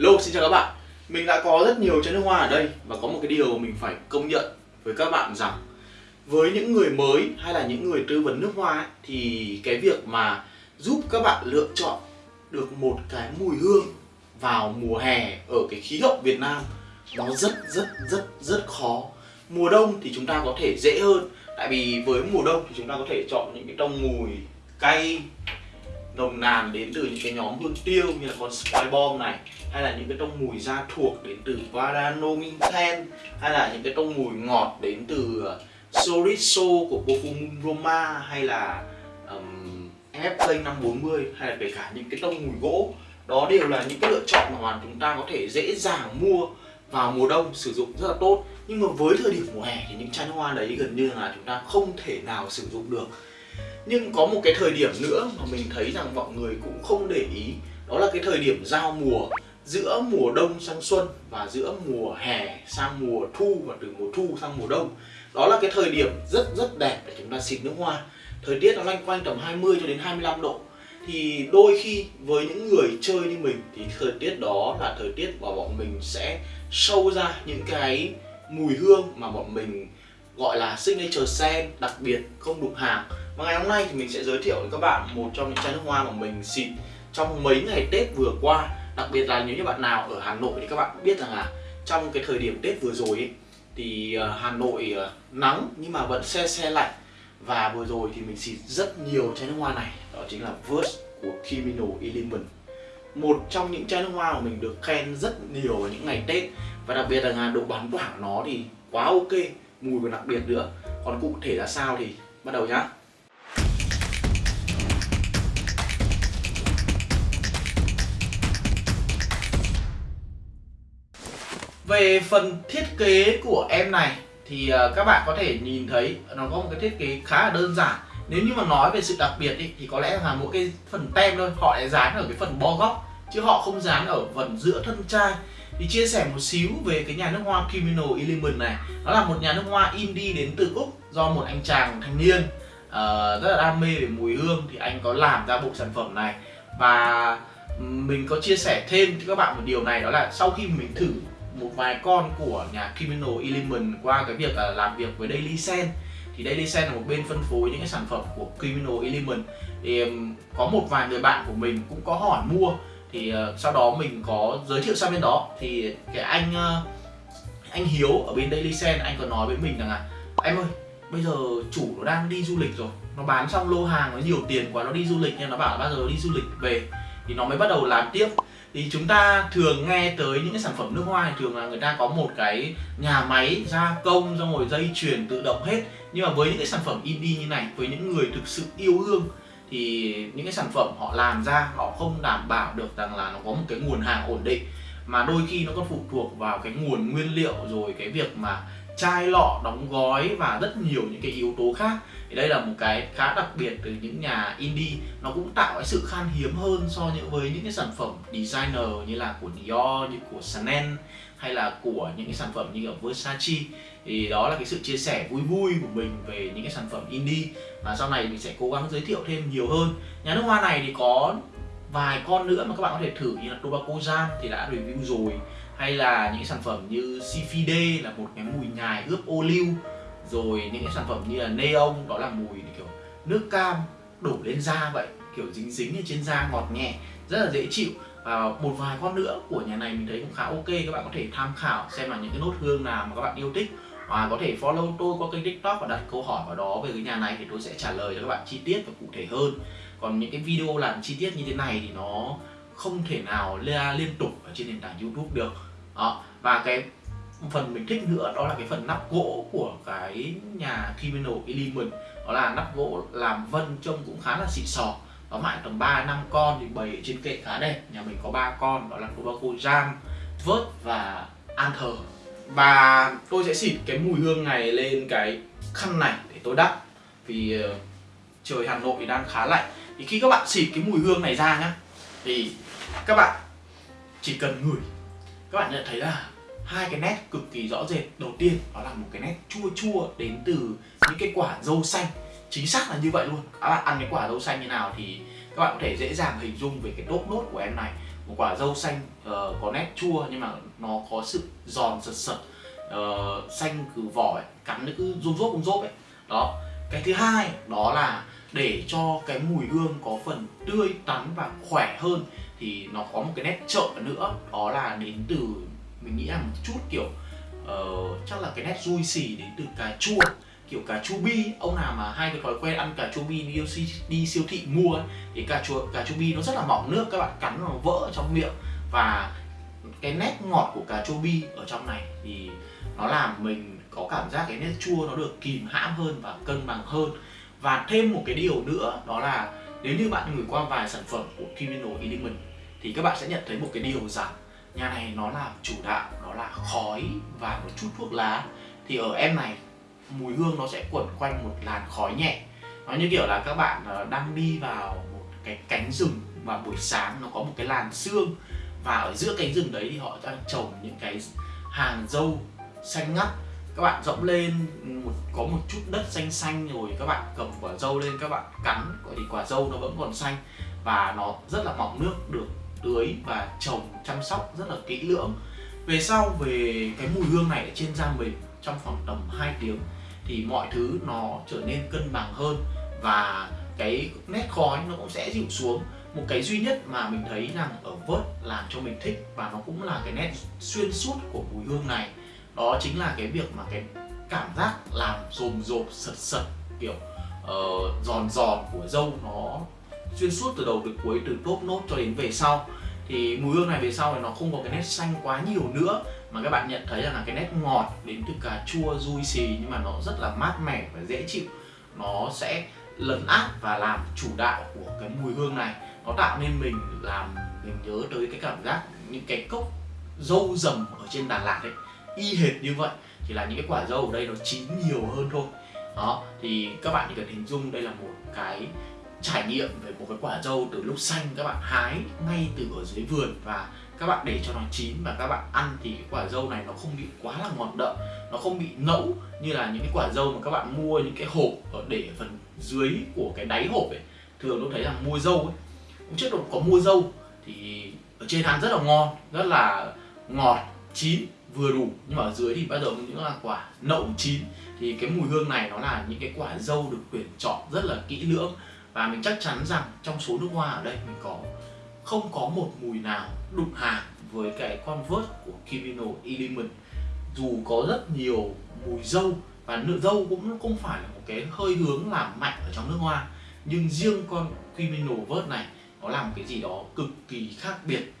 Lô, xin chào các bạn. Mình đã có rất nhiều chai nước hoa ở đây Và có một cái điều mình phải công nhận với các bạn rằng Với những người mới hay là những người tư vấn nước hoa ấy, Thì cái việc mà giúp các bạn lựa chọn được một cái mùi hương vào mùa hè ở cái khí hậu Việt Nam Nó rất rất rất rất khó. Mùa đông thì chúng ta có thể dễ hơn Tại vì với mùa đông thì chúng ta có thể chọn những cái tông mùi cay nồng nàn đến từ những cái nhóm hương tiêu như là con Spy Bomb này hay là những cái tông mùi da thuộc đến từ Varanominten hay là những cái tông mùi ngọt đến từ ờ, uh, Soriso của Pokemon Roma hay là um, FK 540 hay là kể cả những cái tông mùi gỗ. Đó đều là những cái lựa chọn mà chúng ta có thể dễ dàng mua vào mùa đông sử dụng rất là tốt. Nhưng mà với thời điểm mùa hè thì những chai hoa đấy gần như là chúng ta không thể nào sử dụng được nhưng có một cái thời điểm nữa mà mình thấy rằng mọi người cũng không để ý, đó là cái thời điểm giao mùa. Giữa mùa đông sang xuân và giữa mùa hè sang mùa thu và từ mùa thu sang mùa đông, đó là cái thời điểm rất rất đẹp để chúng ta xịt nước hoa. Thời tiết nó loanh quanh tầm 20 cho đến 25 độ. Thì đôi khi với những người chơi như mình thì thời tiết đó là thời tiết mà bọn mình sẽ sâu ra những cái mùi hương mà bọn mình gọi là signature scent, đặc biệt không đục hàng và ngày hôm nay thì mình sẽ giới thiệu với các bạn một trong những chai nước hoa mà mình xịt trong mấy ngày Tết vừa qua. Đặc biệt là nếu như bạn nào ở Hà Nội thì các bạn biết rằng là trong cái thời điểm Tết vừa rồi ấy, thì ờ, Hà Nội ờ, nắng nhưng mà vẫn xe xe lạnh. Và vừa rồi thì mình xịt rất nhiều chai nước hoa này đó chính là Verse của Kimino Element. Một trong những chai nước hoa mà mình được khen rất nhiều vào những ngày Tết. Và đặc biệt là độ bán tỏa của nó thì quá ok mùi còn đặc biệt nữa. Còn cụ thể là sao thì bắt đầu nhá. Về phần thiết kế của em này thì ờ, các bạn có thể nhìn thấy nó có một cái thiết kế khá là đơn giản. Nếu như mà nói về sự đặc biệt ý, thì có lẽ là mỗi cái phần tem thôi họ lại dán ở cái phần bo góc chứ họ không dán ở phần giữa thân chai. Thì chia sẻ một xíu về cái nhà nước hoa Kimino Element này. Nó là một nhà nước hoa indie đến từ Úc do một anh chàng thanh niên uh, rất là đam mê về mùi hương thì anh có làm ra bộ sản phẩm này. Và mình có chia sẻ thêm cho các bạn một điều này đó là sau khi mình thử một vài con của nhà Criminal Element qua cái việc là làm việc với Daily Sen. Thì Daily Sen là một bên phân phối những cái sản phẩm của Criminal Element. Thì um, có một vài người bạn của mình cũng có hỏi mua. Thì uh, sau đó mình có giới thiệu sang bên đó. Thì cái anh uh, anh Hiếu ở bên Daily Sen, anh có nói với mình rằng là, em ơi, bây giờ chủ nó đang đi du lịch rồi. Nó bán xong lô hàng, nó nhiều tiền quá, nó đi du lịch nên nó bảo là bao giờ nó đi du lịch về? Thì nó mới bắt đầu làm tiếp thì chúng ta thường nghe tới những cái sản phẩm nước hoa thì thường là người ta có một cái nhà máy gia công, xong rồi dây chuyền tự động hết. Nhưng mà với những cái sản phẩm indie như này, với những người thực sự yêu hương thì những cái sản phẩm họ làm ra, họ không đảm bảo được rằng là nó có một cái nguồn hàng ổn định. Mà đôi khi nó còn phụ thuộc vào cái nguồn nguyên liệu, rồi cái việc mà chai lọ, đóng gói và rất nhiều những cái yếu tố khác. Thì đây là một cái khá đặc biệt từ những nhà indie. Nó cũng tạo cái sự khan hiếm hơn so với những cái sản phẩm designer như là của Dior, như của Chanel, hay là của những cái sản phẩm như ở Versace. Thì đó là cái sự chia sẻ vui vui của mình về những cái sản phẩm indie. Và sau này mình sẽ cố gắng giới thiệu thêm nhiều hơn. Nhà nước hoa này thì có vài con nữa mà các bạn có thể thử, như là Tobacco Jam thì đã review rồi hay là những sản phẩm như CFD là một cái mùi nhài ướp ô liu. Rồi những cái sản phẩm như là Neon, đó là mùi kiểu nước cam đổ lên da vậy. Kiểu dính dính ở trên da, ngọt nhẹ, rất là dễ chịu. Và một vài con nữa của nhà này mình thấy cũng khá ok. Các bạn có thể tham khảo xem là những cái nốt hương nào mà các bạn yêu thích. Và có thể follow tôi qua kênh tiktok và đặt câu hỏi vào đó về cái nhà này thì tôi sẽ trả lời cho các bạn chi tiết và cụ thể hơn. Còn những cái video làm chi tiết như thế này thì nó không thể nào liên tục ở trên nền tảng youtube được đó và cái phần mình thích nữa đó là cái phần nắp gỗ của cái nhà Criminal Element. Đó là nắp gỗ làm vân trông cũng khá là xịn sò. Có mại tầm 3 năm con thì bày trên kệ khá đẹp. Nhà mình có ba con đó là Tobacco Jam, Vớt và An thờ. và tôi sẽ xịt cái mùi hương này lên cái khăn này để tôi đắp vì uh, trời Hà Nội đang khá lạnh. Thì khi các bạn xịt cái mùi hương này ra nhá thì các bạn chỉ cần ngửi các bạn nhận thấy là hai cái nét cực kỳ rõ rệt. Đầu tiên đó là một cái nét chua chua đến từ những cái quả dâu xanh. Chính xác là như vậy luôn. Các bạn ăn cái quả dâu xanh như nào thì các bạn có thể dễ dàng hình dung về cái đốt nốt của em này. Một quả dâu xanh uh, có nét chua nhưng mà nó có sự giòn sật sật uh, xanh từ vỏ ấy, cắn nó cứ rung rốt rung rốt ấy. Đó. Cái thứ hai đó là để cho cái mùi hương có phần tươi tắn và khỏe hơn thì nó có một cái nét trợ nữa. Đó là đến từ mình nghĩ là một chút kiểu uh, chắc là cái nét rui xì đến từ cà chua. Kiểu cà chua bi ông nào mà hay cái thói quen ăn cà chua bi đi, đi siêu thị mua ấy, thì cà chua cà chua bi nó rất là mỏng nước các bạn cắn nó vỡ trong miệng. Và cái nét ngọt của cà chua bi ở trong này thì nó làm mình có cảm giác cái nét chua nó được kìm hãm hơn và cân bằng hơn và thêm một cái điều nữa, đó là nếu như bạn gửi qua vài sản phẩm của Criminal Element thì các bạn sẽ nhận thấy một cái điều rằng nhà này nó là chủ đạo đó là khói và một chút thuốc lá. Thì ở em này, mùi hương nó sẽ quẩn quanh một làn khói nhẹ. Nó như kiểu là các bạn ờ, đang đi vào một cái cánh rừng và buổi sáng nó có một cái làn sương. Và ở giữa cánh rừng đấy thì họ đang trồng những cái hàng dâu xanh ngắt các bạn dẫm lên một, có một chút đất xanh xanh rồi, các bạn cầm quả dâu lên, các bạn cắn thì quả dâu nó vẫn còn xanh và nó rất là mọng nước, được tưới và trồng, chăm sóc rất là kỹ lưỡng. Về sau, về cái mùi hương này ở trên da mình, trong khoảng tầm 2 tiếng, thì mọi thứ nó trở nên cân bằng hơn và cái nét khói nó cũng sẽ dịu xuống. Một cái duy nhất mà mình thấy rằng ở vớt làm cho mình thích và nó cũng là cái nét xuyên suốt của mùi hương này đó chính là cái việc mà cái cảm giác làm rồm rộp sật sật kiểu uh, giòn giòn của dâu nó xuyên suốt từ đầu đến cuối từ top nốt cho đến về sau. Thì mùi hương này về sau thì nó không có cái nét xanh quá nhiều nữa mà các bạn nhận thấy rằng là cái nét ngọt đến từ cà chua dui xì nhưng mà nó rất là mát mẻ và dễ chịu. Nó sẽ lấn át và làm chủ đạo của cái mùi hương này. Nó tạo nên mình làm mình nhớ tới cái cảm giác những cái cốc dâu rầm ở trên Đà Lạt ấy y hệt như vậy chỉ là những cái quả dâu ở đây nó chín nhiều hơn thôi. Đó, thì các bạn chỉ cần hình dung đây là một cái trải nghiệm về một cái quả dâu từ lúc xanh các bạn hái ngay từ ở dưới vườn và các bạn để cho nó chín và các bạn ăn thì cái quả dâu này nó không bị quá là ngọt đậm, nó không bị nẫu như là những cái quả dâu mà các bạn mua những cái hộp ở để ở phần dưới của cái đáy hộp ấy. Thường tôi thấy là mua dâu ấy, cũng trước có mua dâu thì ở trên ăn rất là ngon, rất là ngọt, chín vừa đủ. Nhưng mà ở dưới thì bắt đầu những là quả nậu chín. Thì cái mùi hương này nó là những cái quả dâu được tuyển chọn rất là kỹ lưỡng. Và mình chắc chắn rằng trong số nước hoa ở đây mình có, không có một mùi nào đụng hàng với cái con vớt của Kivino Element. Dù có rất nhiều mùi dâu, và nợ dâu cũng không phải là một cái hơi hướng làm mạnh ở trong nước hoa. Nhưng riêng con Criminal vớt này, nó làm cái gì đó cực kỳ khác biệt.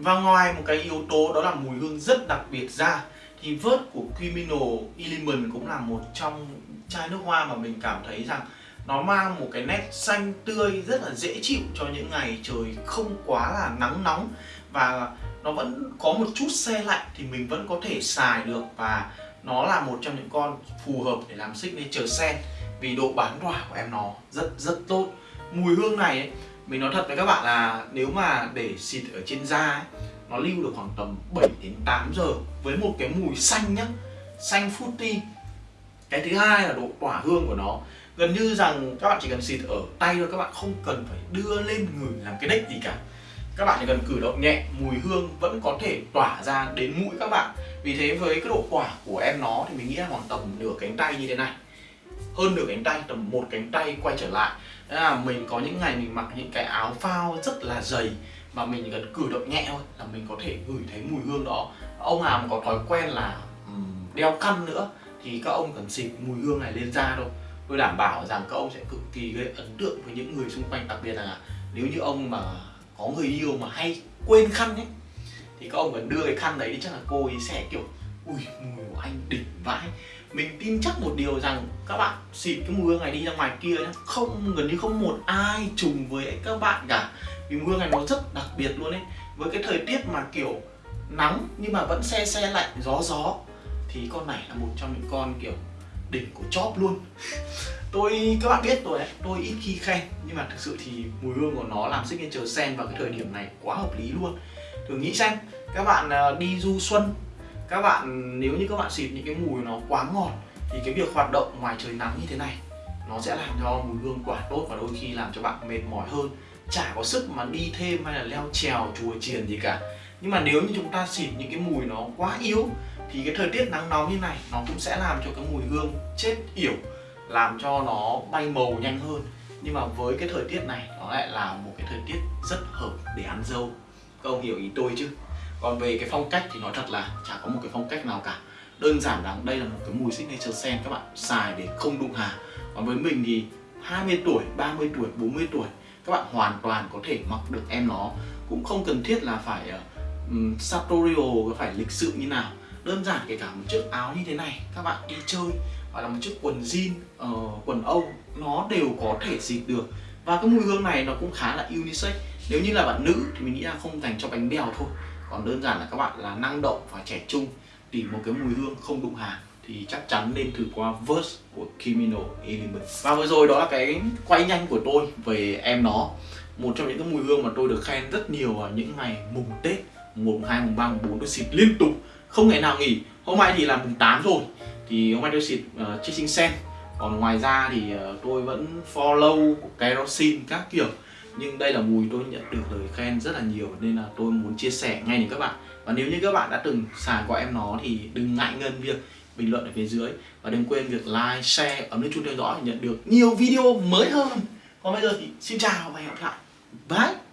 Và ngoài một cái yếu tố đó là mùi hương rất đặc biệt ra thì vớt của Criminal Element cũng là một trong chai nước hoa mà mình cảm thấy rằng nó mang một cái nét xanh tươi rất là dễ chịu cho những ngày trời không quá là nắng nóng. Và nó vẫn có một chút xe lạnh thì mình vẫn có thể xài được và nó là một trong những con phù hợp để làm signature scent vì độ bán tỏa của em nó rất rất tốt. Mùi hương này ấy, mình nói thật với các bạn là nếu mà để xịt ở trên da ấy, nó lưu được khoảng tầm 7 đến 8 giờ với một cái mùi xanh nhá xanh fruity. Cái thứ hai là độ tỏa hương của nó. Gần như rằng các bạn chỉ cần xịt ở tay thôi các bạn không cần phải đưa lên người làm cái đếch gì cả. Các bạn chỉ cần cử động nhẹ mùi hương vẫn có thể tỏa ra đến mũi các bạn. Vì thế với cái độ tỏa của em nó thì mình nghĩ là khoảng tầm nửa cánh tay như thế này. Hơn nửa cánh tay tầm một cánh tay quay trở lại. Thế là mình có những ngày mình mặc những cái áo phao rất là dày mà mình cần cử động nhẹ thôi, là mình có thể ngửi thấy mùi hương đó. Ông nào mà có thói quen là đeo khăn nữa thì các ông cần xịt mùi hương này lên da thôi. Tôi đảm bảo rằng các ông sẽ cực kỳ gây ấn tượng với những người xung quanh, đặc biệt là nếu như ông mà có người yêu mà hay quên khăn ấy, thì các ông cần đưa cái khăn đấy đi, chắc là cô ấy sẽ, kiểu ui mùi của anh đỉnh vãi. Mình tin chắc một điều rằng các bạn xịt cái mùi hương này đi ra ngoài kia nhá. Không, gần như không một ai trùng với các bạn cả. Vì mùi hương này nó rất đặc biệt luôn ấy. Với cái thời tiết mà kiểu nắng nhưng mà vẫn xe xe lạnh, gió gió, thì con này là một trong những con kiểu đỉnh của chóp luôn. Tôi, các bạn biết rồi đấy, tôi ít khi khen. Nhưng mà thực sự thì mùi hương của nó làm signature sen vào cái thời điểm này quá hợp lý luôn. Thử nghĩ xem, các bạn ờ, đi du xuân các bạn, nếu như các bạn xịt những cái mùi nó quá ngọt, thì cái việc hoạt động ngoài trời nắng như thế này, nó sẽ làm cho mùi hương quả tốt và đôi khi làm cho bạn mệt mỏi hơn. Chả có sức mà đi thêm hay là leo trèo, chùa chiền gì cả. Nhưng mà nếu như chúng ta xịt những cái mùi nó quá yếu, thì cái thời tiết nắng nóng như này, nó cũng sẽ làm cho cái mùi hương chết yểu, làm cho nó bay màu nhanh hơn. Nhưng mà với cái thời tiết này, nó lại là một cái thời tiết rất hợp để ăn dâu. Các ông hiểu ý tôi chứ? Còn về cái phong cách thì nói thật là chả có một cái phong cách nào cả. Đơn giản là đây là một cái mùi signature scent các bạn xài để không đụng hà. Còn với mình thì 20 tuổi 30 tuổi 40 tuổi các bạn hoàn toàn có thể mặc được em nó. Cũng không cần thiết là phải uh, sartorial phải lịch sự như nào. Đơn giản kể cả một chiếc áo như thế này các bạn đi chơi hoặc là một chiếc quần jean uh, quần âu nó đều có thể xịt được. Và cái mùi hương này nó cũng khá là unisex. Nếu như là bạn nữ thì mình nghĩ là không dành cho bánh bèo thôi còn đơn giản là các bạn là năng động và trẻ trung tìm một cái mùi hương không đụng hàng thì chắc chắn nên thử qua Verse của Kimino Element và vừa rồi đó là cái quay nhanh của tôi về em nó. Một trong những cái mùi hương mà tôi được khen rất nhiều vào những ngày mùng Tết mùng 2, mùng 3, mùng 4 tôi xịt liên tục. Không ngày nào nghỉ hôm nay thì là mùng 8 rồi. Thì hôm nay tôi xịt ờ, uh, Chasing Sen. Còn ngoài ra thì uh, tôi vẫn follow của kerosene các kiểu nhưng đây là mùi tôi nhận được lời khen rất là nhiều nên là tôi muốn chia sẻ ngay đến các bạn. Và nếu như các bạn đã từng xài qua em nó thì đừng ngại ngần việc bình luận ở phía dưới. Và đừng quên việc like, share, ấn nút chuông theo dõi để nhận được nhiều video mới hơn. Còn bây giờ thì xin chào và hẹn gặp lại. Bye!